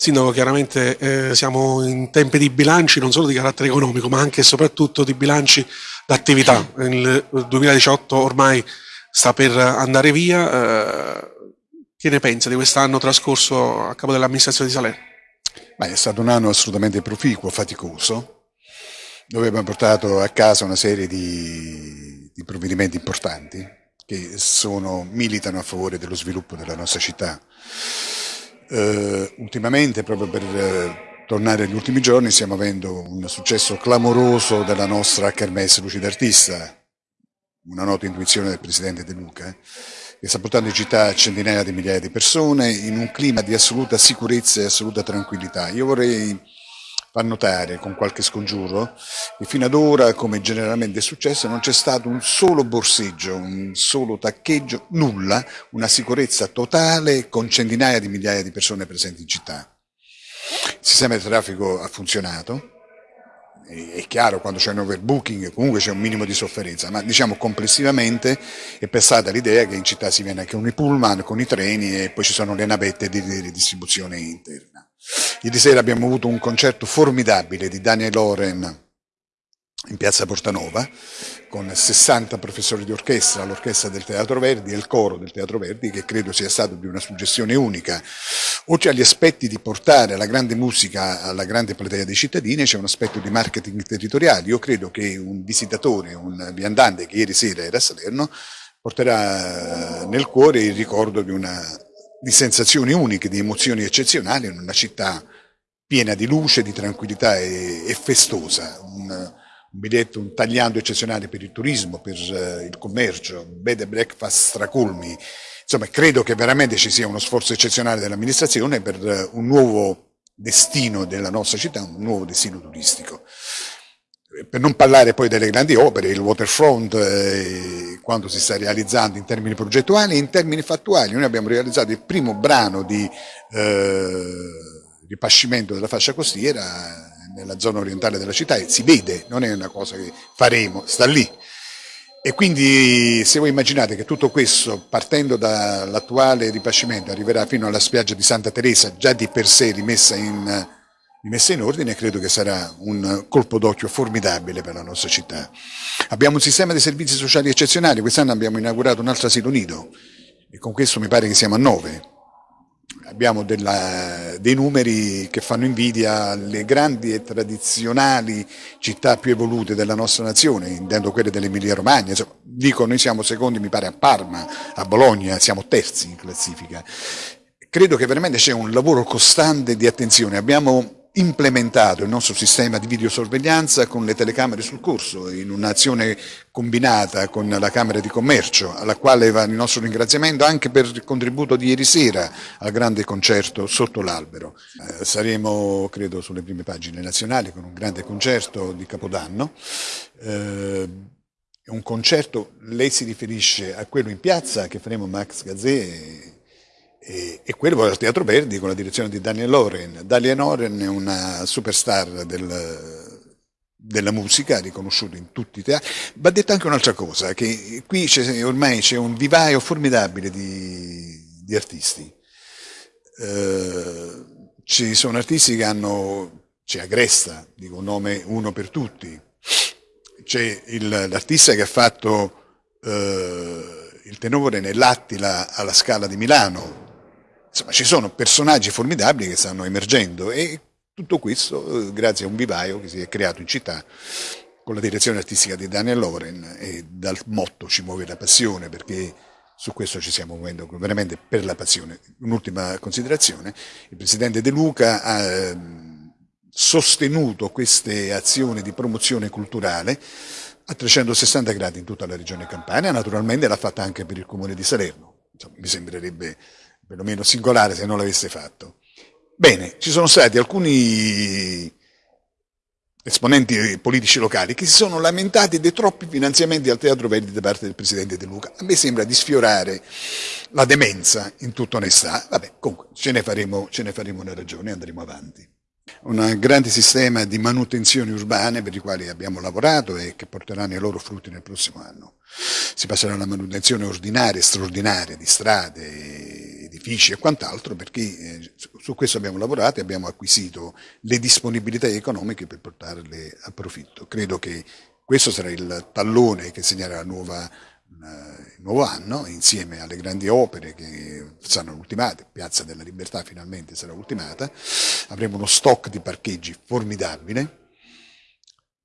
Sindaco, chiaramente eh, siamo in tempi di bilanci non solo di carattere economico, ma anche e soprattutto di bilanci d'attività. Il 2018 ormai sta per andare via. Eh, che ne pensa di quest'anno trascorso a capo dell'amministrazione di Salerno? Beh, è stato un anno assolutamente proficuo, faticoso, dove abbiamo portato a casa una serie di, di provvedimenti importanti che sono, militano a favore dello sviluppo della nostra città. Uh, ultimamente, proprio per uh, tornare agli ultimi giorni, stiamo avendo un successo clamoroso della nostra Kermesse Luce d'Artista, una nota intuizione del Presidente De Luca, che sta portando in città centinaia di migliaia di persone in un clima di assoluta sicurezza e assoluta tranquillità. Io vorrei far notare con qualche scongiuro che fino ad ora, come generalmente è successo, non c'è stato un solo borseggio, un solo taccheggio, nulla, una sicurezza totale con centinaia di migliaia di persone presenti in città. Il sistema di traffico ha funzionato, è chiaro quando c'è un overbooking comunque c'è un minimo di sofferenza, ma diciamo complessivamente è passata l'idea che in città si viene anche con i pullman, con i treni e poi ci sono le navette di ridistribuzione interna. Ieri sera abbiamo avuto un concerto formidabile di Daniel Loren in piazza Portanova con 60 professori di orchestra, l'orchestra del Teatro Verdi e il coro del Teatro Verdi che credo sia stato di una suggestione unica. Oltre agli aspetti di portare la grande musica alla grande platea dei cittadini c'è un aspetto di marketing territoriale. Io credo che un visitatore, un viandante che ieri sera era a Salerno porterà nel cuore il ricordo di una di sensazioni uniche, di emozioni eccezionali in una città piena di luce, di tranquillità e, e festosa. Un, un, biglietto, un tagliando eccezionale per il turismo, per uh, il commercio, bed and breakfast stracolmi. Insomma, credo che veramente ci sia uno sforzo eccezionale dell'amministrazione per uh, un nuovo destino della nostra città, un nuovo destino turistico per non parlare poi delle grandi opere, il waterfront, eh, quando si sta realizzando in termini progettuali e in termini fattuali. Noi abbiamo realizzato il primo brano di eh, ripascimento della fascia costiera nella zona orientale della città e si vede, non è una cosa che faremo, sta lì. E quindi se voi immaginate che tutto questo, partendo dall'attuale ripascimento, arriverà fino alla spiaggia di Santa Teresa, già di per sé rimessa in messa in ordine credo che sarà un colpo d'occhio formidabile per la nostra città. Abbiamo un sistema di servizi sociali eccezionali, quest'anno abbiamo inaugurato un altro asilo nido e con questo mi pare che siamo a nove. Abbiamo della, dei numeri che fanno invidia alle grandi e tradizionali città più evolute della nostra nazione, intendo quelle dell'Emilia Romagna. Dico, noi siamo secondi, mi pare, a Parma, a Bologna, siamo terzi in classifica. Credo che veramente c'è un lavoro costante di attenzione. Abbiamo implementato il nostro sistema di videosorveglianza con le telecamere sul corso, in un'azione combinata con la Camera di Commercio, alla quale va il nostro ringraziamento anche per il contributo di ieri sera al grande concerto sotto l'albero. Eh, saremo, credo, sulle prime pagine nazionali con un grande concerto di Capodanno. Eh, un concerto, lei si riferisce a quello in piazza che faremo Max Gazzè e, e quello al Teatro Verdi con la direzione di Daniel Loren. Daniel Loren è una superstar del, della musica, riconosciuta in tutti i teatri. Va detto anche un'altra cosa, che qui c'è, ormai c'è un vivaio formidabile di, di artisti. Eh, ci sono artisti che hanno, c'è Agresta, dico un nome uno per tutti, c'è l'artista che ha fatto eh, il tenore nell'Attila alla Scala di Milano, Insomma, ci sono personaggi formidabili che stanno emergendo e tutto questo eh, grazie a un vivaio che si è creato in città con la direzione artistica di Daniel Loren e dal motto ci muove la passione perché su questo ci stiamo muovendo veramente per la passione. Un'ultima considerazione, il Presidente De Luca ha ehm, sostenuto queste azioni di promozione culturale a 360 gradi in tutta la regione Campania, naturalmente l'ha fatta anche per il comune di Salerno, Insomma, mi sembrerebbe perlomeno singolare se non l'avesse fatto. Bene, ci sono stati alcuni esponenti politici locali che si sono lamentati dei troppi finanziamenti al Teatro Verdi da parte del Presidente De Luca. A me sembra di sfiorare la demenza in tutta onestà. Vabbè, comunque ce ne faremo, ce ne faremo una ragione e andremo avanti. Un grande sistema di manutenzioni urbane per i quali abbiamo lavorato e che porteranno i loro frutti nel prossimo anno. Si passerà alla manutenzione ordinaria straordinaria di strade, edifici e quant'altro, perché eh, su questo abbiamo lavorato e abbiamo acquisito le disponibilità economiche per portarle a profitto. Credo che questo sarà il tallone che segnerà nuova, eh, il nuovo anno, insieme alle grandi opere che saranno ultimate, Piazza della Libertà finalmente sarà ultimata, avremo uno stock di parcheggi formidabile.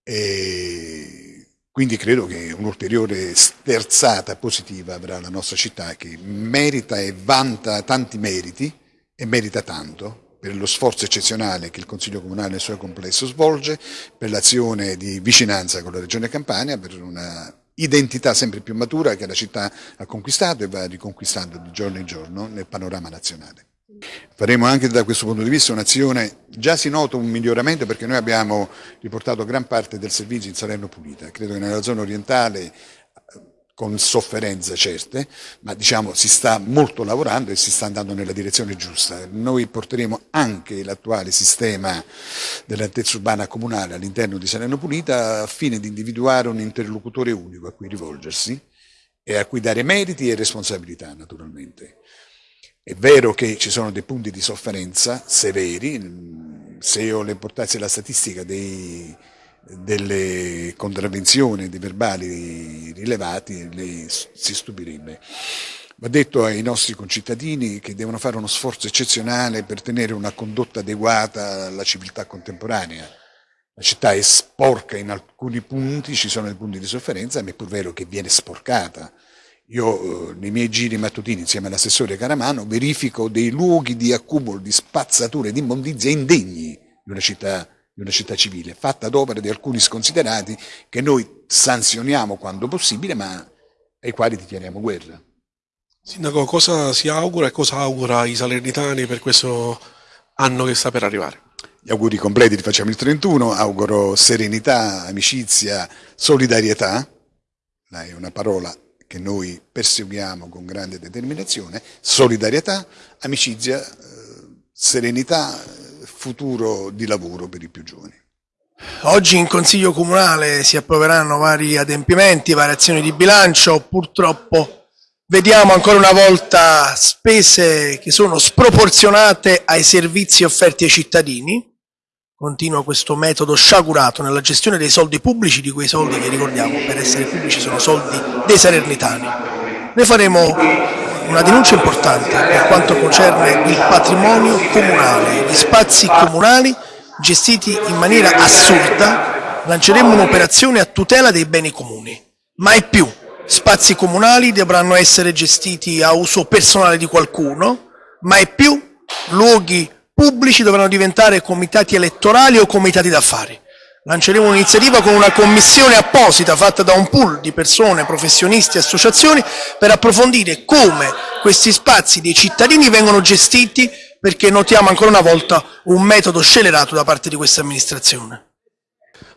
E quindi credo che un'ulteriore sterzata positiva avrà la nostra città che merita e vanta tanti meriti e merita tanto per lo sforzo eccezionale che il Consiglio Comunale nel suo complesso svolge, per l'azione di vicinanza con la Regione Campania, per una identità sempre più matura che la città ha conquistato e va riconquistando di giorno in giorno nel panorama nazionale. Faremo anche da questo punto di vista un'azione, già si nota un miglioramento perché noi abbiamo riportato gran parte del servizio in Salerno Pulita, credo che nella zona orientale con sofferenze certe, ma diciamo si sta molto lavorando e si sta andando nella direzione giusta. Noi porteremo anche l'attuale sistema dell'altezza urbana comunale all'interno di Salerno Pulita a fine di individuare un interlocutore unico a cui rivolgersi e a cui dare meriti e responsabilità naturalmente. È vero che ci sono dei punti di sofferenza severi, se ho l'importanza della statistica dei, delle contravvenzioni, dei verbali rilevati, lei si stupirebbe. Va detto ai nostri concittadini che devono fare uno sforzo eccezionale per tenere una condotta adeguata alla civiltà contemporanea. La città è sporca in alcuni punti, ci sono dei punti di sofferenza, ma è pur vero che viene sporcata io eh, nei miei giri mattutini insieme all'assessore Caramano verifico dei luoghi di accumulo di spazzature di immondizia indegni di una città, di una città civile, fatta ad opera di alcuni sconsiderati che noi sanzioniamo quando possibile, ma ai quali teniamo guerra. Sindaco, cosa si augura e cosa augura i salernitani per questo anno che sta per arrivare? Gli auguri completi li facciamo il 31, auguro serenità, amicizia, solidarietà, è una parola che noi perseguiamo con grande determinazione, solidarietà, amicizia, eh, serenità, futuro di lavoro per i più giovani. Oggi in Consiglio Comunale si approveranno vari adempimenti, variazioni di bilancio, purtroppo vediamo ancora una volta spese che sono sproporzionate ai servizi offerti ai cittadini, continua questo metodo sciagurato nella gestione dei soldi pubblici, di quei soldi che ricordiamo per essere pubblici sono soldi dei salernitani. Noi faremo una denuncia importante per quanto concerne il patrimonio comunale, gli spazi comunali gestiti in maniera assurda, lanceremo un'operazione a tutela dei beni comuni. Mai più spazi comunali dovranno essere gestiti a uso personale di qualcuno, mai più luoghi pubblici dovranno diventare comitati elettorali o comitati d'affari. Lanceremo un'iniziativa con una commissione apposita fatta da un pool di persone, professionisti e associazioni per approfondire come questi spazi dei cittadini vengono gestiti perché notiamo ancora una volta un metodo scellerato da parte di questa amministrazione.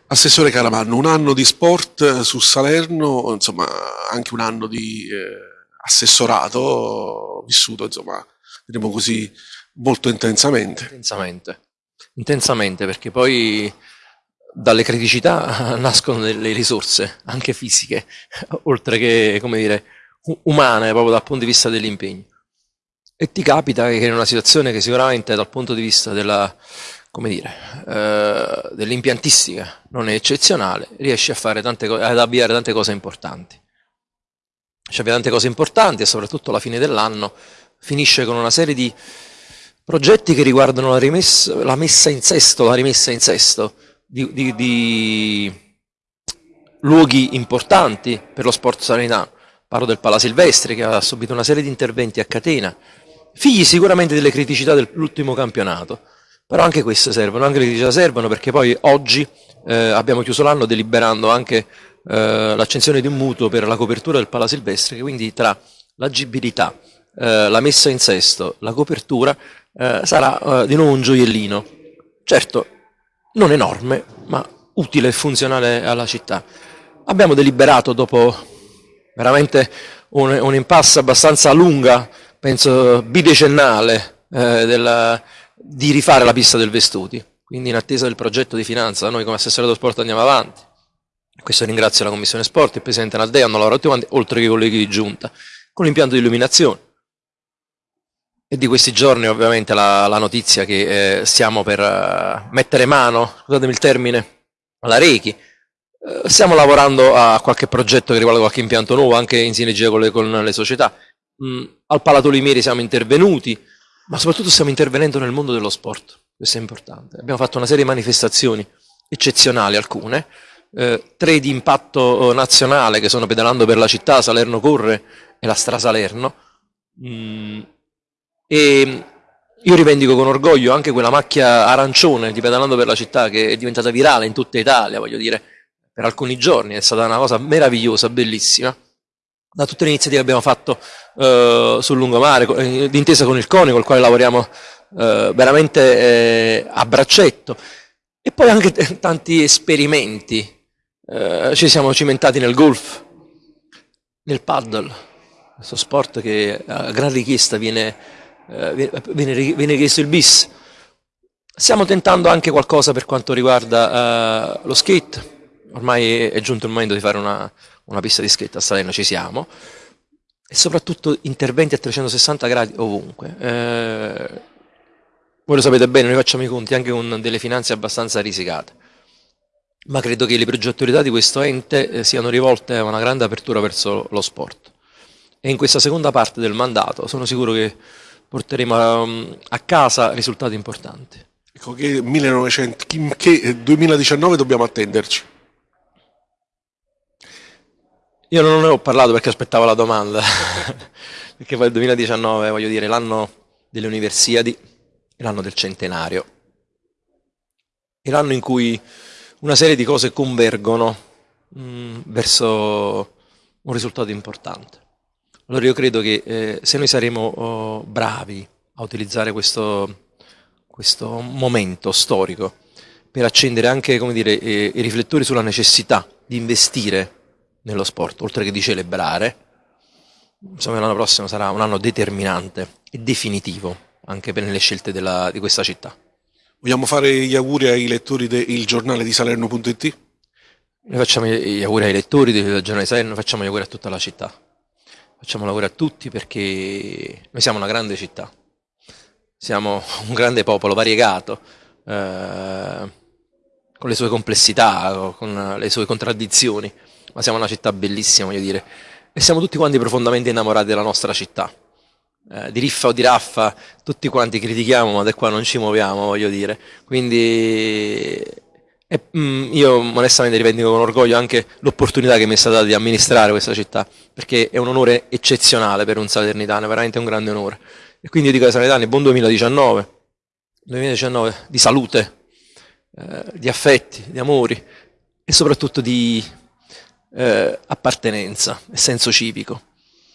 Assessore Caramanno, un anno di sport su Salerno, insomma anche un anno di eh, assessorato vissuto, insomma, diremo così, molto intensamente. Intensamente, intensamente perché poi dalle criticità nascono delle risorse, anche fisiche, oltre che, come dire, umane, proprio dal punto di vista dell'impegno. E ti capita che in una situazione che sicuramente dal punto di vista della, come dire, eh, dell'impiantistica non è eccezionale, riesci a fare tante ad avviare tante cose importanti. Ci avvia tante cose importanti e soprattutto alla fine dell'anno finisce con una serie di progetti che riguardano la, rimessa, la messa in sesto, la rimessa in sesto di, di, di luoghi importanti per lo sport salinano. Parlo del Pala Silvestri che ha subito una serie di interventi a catena, figli sicuramente delle criticità dell'ultimo campionato, però anche queste servono, anche le criticità servono perché poi oggi eh, abbiamo chiuso l'anno deliberando anche eh, l'accensione di un mutuo per la copertura del Pala Silvestri, quindi tra l'agibilità, eh, la messa in sesto, la copertura eh, sarà eh, di nuovo un gioiellino. Certo, non enorme, ma utile e funzionale alla città. Abbiamo deliberato dopo veramente un, un impasse abbastanza lunga, penso bidecennale, eh, della, di rifare la pista del Vestuti. Quindi in attesa del progetto di finanza, noi come assessore dello sport andiamo avanti. Questo ringrazio la Commissione Sport, il Presidente Naldea, hanno lavorato tutti quanti, oltre che i colleghi di Giunta, con l'impianto di illuminazione È di questi giorni ovviamente la, la notizia che eh, stiamo per uh, mettere mano, scusatemi il termine, alla Reiki. Uh, stiamo lavorando a qualche progetto che riguarda qualche impianto nuovo, anche in sinergia con le, con le società. Mm, al Palato Limeri siamo intervenuti, ma soprattutto stiamo intervenendo nel mondo dello sport, questo è importante. Abbiamo fatto una serie di manifestazioni eccezionali, alcune, eh, tre di impatto nazionale che sono Pedalando per la città, Salerno Corre e la Stra Salerno. Mm, e io rivendico con orgoglio anche quella macchia arancione di Pedalando per la città che è diventata virale in tutta Italia, voglio dire, per alcuni giorni, è stata una cosa meravigliosa, bellissima. Da tutte le iniziative che abbiamo fatto eh, sul lungomare, eh, d'intesa con il CONI, col quale lavoriamo eh, veramente eh, a braccetto, e poi anche tanti esperimenti. Eh, ci siamo cimentati nel golf, nel paddle, questo sport che a gran richiesta viene eh, viene, richiesto il bis. Stiamo tentando anche qualcosa per quanto riguarda uh, lo skate, ormai è giunto il momento di fare una, una pista di skate a Salerno, ci siamo, e soprattutto interventi a 360 gradi ovunque. Eh, voi lo sapete bene, noi facciamo i conti anche con delle finanze abbastanza risicate, ma credo che le progettualità di questo ente eh, siano rivolte a una grande apertura verso lo sport. E in questa seconda parte del mandato sono sicuro che porteremo a, um, a casa risultati importanti. Ecco che, 1900, che 2019 dobbiamo attenderci. Io non ne ho parlato perché aspettavo la domanda, perché poi il 2019, voglio dire, l'anno delle Universiadi, l'anno del centenario, è l'anno in cui una serie di cose convergono mh, mm, verso un risultato importante. Allora io credo che eh, se noi saremo oh, bravi a utilizzare questo, questo, momento storico per accendere anche dire, eh, i riflettori sulla necessità di investire nello sport, oltre che di celebrare, insomma l'anno prossimo sarà un anno determinante e definitivo anche per le scelte della, di questa città. Vogliamo fare gli auguri ai lettori del giornale di Salerno.it? Noi facciamo gli auguri ai lettori del giornale di Salerno, facciamo gli auguri a tutta la città facciamo lavoro a tutti perché noi siamo una grande città, siamo un grande popolo variegato, eh, con le sue complessità, con le sue contraddizioni, ma siamo una città bellissima, voglio dire, e siamo tutti quanti profondamente innamorati della nostra città. Eh, di riffa o di raffa, tutti quanti critichiamo, ma da qua non ci muoviamo, voglio dire. Quindi e, mm, io onestamente rivendico con orgoglio anche l'opportunità che mi è stata data di amministrare questa città, perché è un onore eccezionale per un salernitano, veramente un grande onore. E quindi io dico ai salernitani buon 2019, 2019 di salute, eh, di affetti, di amori e soprattutto di eh, appartenenza e senso civico.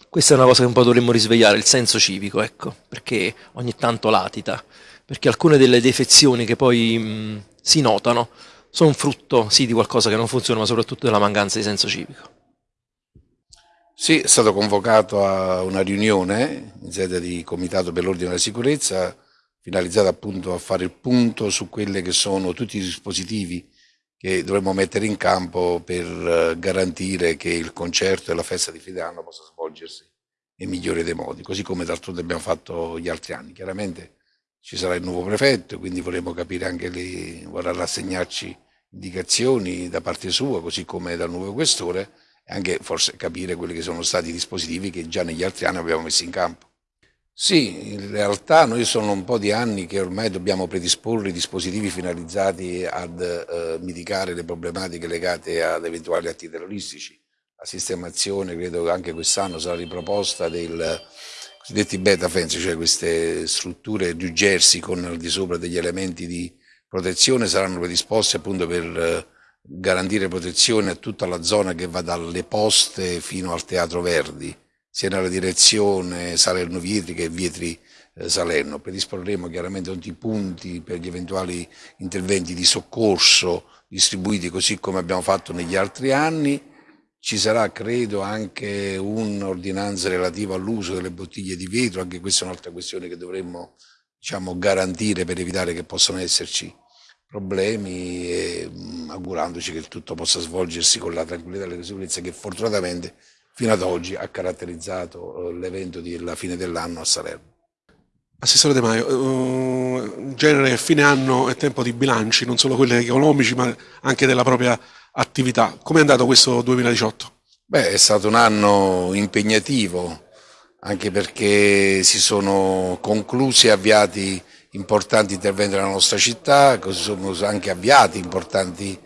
Questa è una cosa che un po' dovremmo risvegliare, il senso civico, ecco, perché ogni tanto latita, perché alcune delle defezioni che poi mh, mm, si notano sono frutto sì di qualcosa che non funziona, ma soprattutto della mancanza di senso civico. Sì, è stato convocato a una riunione in sede di Comitato per l'Ordine e la Sicurezza, finalizzata appunto a fare il punto su quelli che sono tutti i dispositivi che dovremmo mettere in campo per eh, garantire che il concerto e la festa di fine anno possa svolgersi nel migliore dei modi, così come d'altronde abbiamo fatto gli altri anni. Chiaramente ci sarà il nuovo prefetto, quindi vorremmo capire anche lì, vorrà rassegnarci indicazioni da parte sua, così come dal nuovo questore, e anche forse capire quelli che sono stati i dispositivi che già negli altri anni abbiamo messo in campo. Sì, in realtà noi sono un po' di anni che ormai dobbiamo predisporre dispositivi finalizzati ad eh, mitigare le problematiche legate ad eventuali atti terroristici. La sistemazione, credo che anche quest'anno sarà riproposta del cosiddetti beta fence, cioè queste strutture New Jersey con al di sopra degli elementi di protezione saranno predisposte appunto per eh, garantire protezione a tutta la zona che va dalle poste fino al Teatro Verdi, sia nella direzione Salerno Vietri che Vietri eh, Salerno. Predisporremo chiaramente tutti i punti per gli eventuali interventi di soccorso distribuiti così come abbiamo fatto negli altri anni ci sarà, credo, anche un'ordinanza relativa all'uso delle bottiglie di vetro, anche questa è un'altra questione che dovremmo diciamo, garantire per evitare che possano esserci problemi e mh, augurandoci che tutto possa svolgersi con la tranquillità e la sicurezza che fortunatamente fino ad oggi ha caratterizzato eh, l'evento della fine dell'anno a Salerno. Assessore De Maio, in genere fine anno è tempo di bilanci, non solo quelli economici ma anche della propria attività. Come è andato questo 2018? Beh, è stato un anno impegnativo, anche perché si sono conclusi e avviati importanti interventi nella nostra città, così sono anche avviati importanti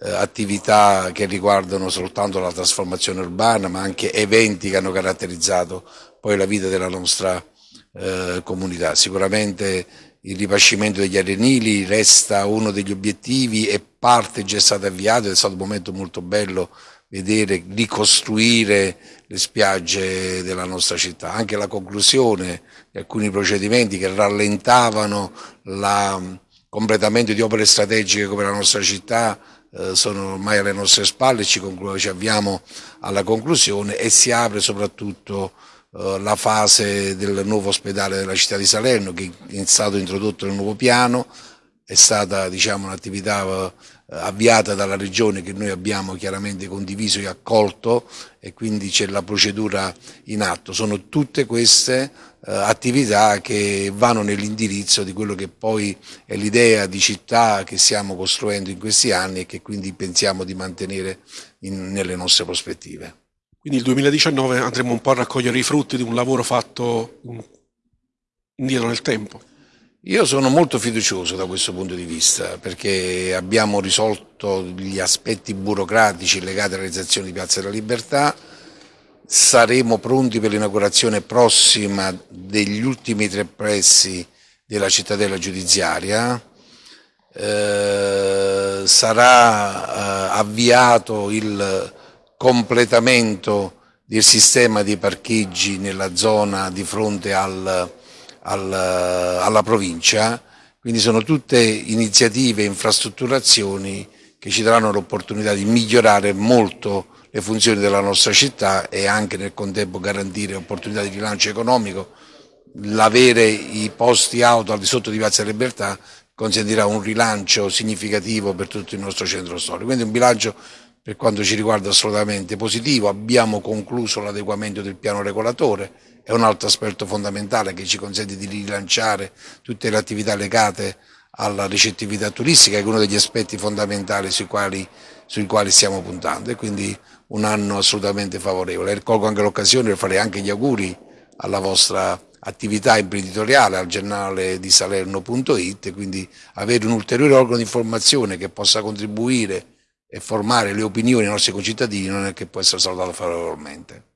eh, attività che riguardano soltanto la trasformazione urbana, ma anche eventi che hanno caratterizzato poi la vita della nostra eh, comunità. Sicuramente il ripascimento degli arenili resta uno degli obiettivi e parte già è stato avviato, è stato un momento molto bello vedere ricostruire le spiagge della nostra città. Anche la conclusione di alcuni procedimenti che rallentavano il completamento di opere strategiche come la nostra città eh, sono ormai alle nostre spalle, ci, ci avviamo alla conclusione e si apre soprattutto la fase del nuovo ospedale della città di Salerno che è stato introdotto nel nuovo piano, è stata diciamo, un'attività eh, avviata dalla Regione che noi abbiamo chiaramente condiviso e accolto e quindi c'è la procedura in atto. Sono tutte queste eh, attività che vanno nell'indirizzo di quello che poi è l'idea di città che stiamo costruendo in questi anni e che quindi pensiamo di mantenere in, nelle nostre prospettive. Quindi il 2019 andremo un po' a raccogliere i frutti di un lavoro fatto indietro nel tempo. Io sono molto fiducioso da questo punto di vista perché abbiamo risolto gli aspetti burocratici legati alla realizzazione di Piazza della Libertà, saremo pronti per l'inaugurazione prossima degli ultimi tre pressi della cittadella giudiziaria, eh, sarà eh, avviato il completamento del sistema di parcheggi nella zona di fronte al, al, alla provincia, quindi sono tutte iniziative e infrastrutturazioni che ci daranno l'opportunità di migliorare molto le funzioni della nostra città e anche nel contempo garantire opportunità di rilancio economico. L'avere i posti auto al di sotto di Piazza Libertà consentirà un rilancio significativo per tutto il nostro centro storico. Quindi un bilancio per quanto ci riguarda assolutamente positivo, abbiamo concluso l'adeguamento del piano regolatore, è un altro aspetto fondamentale che ci consente di rilanciare tutte le attività legate alla ricettività turistica, che è uno degli aspetti fondamentali sui quali, sui quali stiamo puntando e quindi un anno assolutamente favorevole. Colgo anche l'occasione per fare anche gli auguri alla vostra attività imprenditoriale al giornale di Salerno.it, quindi avere un ulteriore organo di informazione che possa contribuire e formare le opinioni dei nostri concittadini non è che può essere salutato favorevolmente.